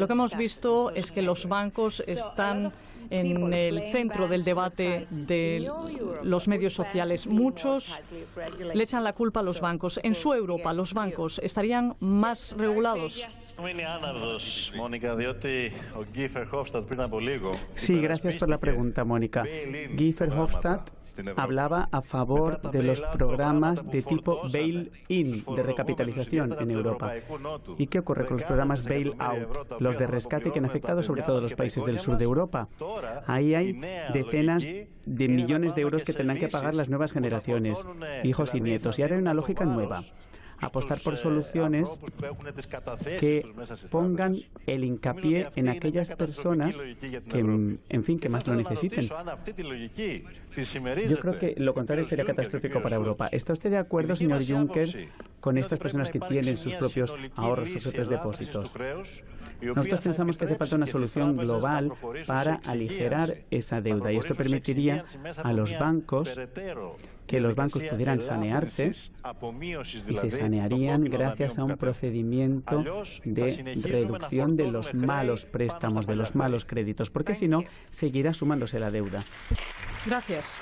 Lo que hemos visto es que los bancos están en el centro del debate de los medios sociales. Muchos le echan la culpa a los bancos. En su Europa, los bancos estarían más regulados. Sí, gracias por la pregunta, Mónica. Guy Verhofstadt hablaba a favor de los programas de tipo bail-in, de recapitalización en Europa. ¿Y qué ocurre con los programas bail-out, los de rescate que han afectado sobre todo a los países del sur de Europa? Ahí hay decenas de millones de euros que tendrán que pagar las nuevas generaciones, hijos y nietos. Y ahora hay una lógica nueva apostar por soluciones que pongan el hincapié en aquellas personas que, en fin, que más lo necesiten. Yo creo que lo contrario sería catastrófico para Europa. ¿Está usted de acuerdo, señor Juncker, con estas personas que tienen sus propios ahorros, sus propios depósitos? Nosotros pensamos que hace falta una solución global para aligerar esa deuda y esto permitiría a los bancos que los bancos pudieran sanearse y se sanearían gracias a un procedimiento de reducción de los malos préstamos, de los malos créditos, porque si no, seguirá sumándose la deuda. Gracias.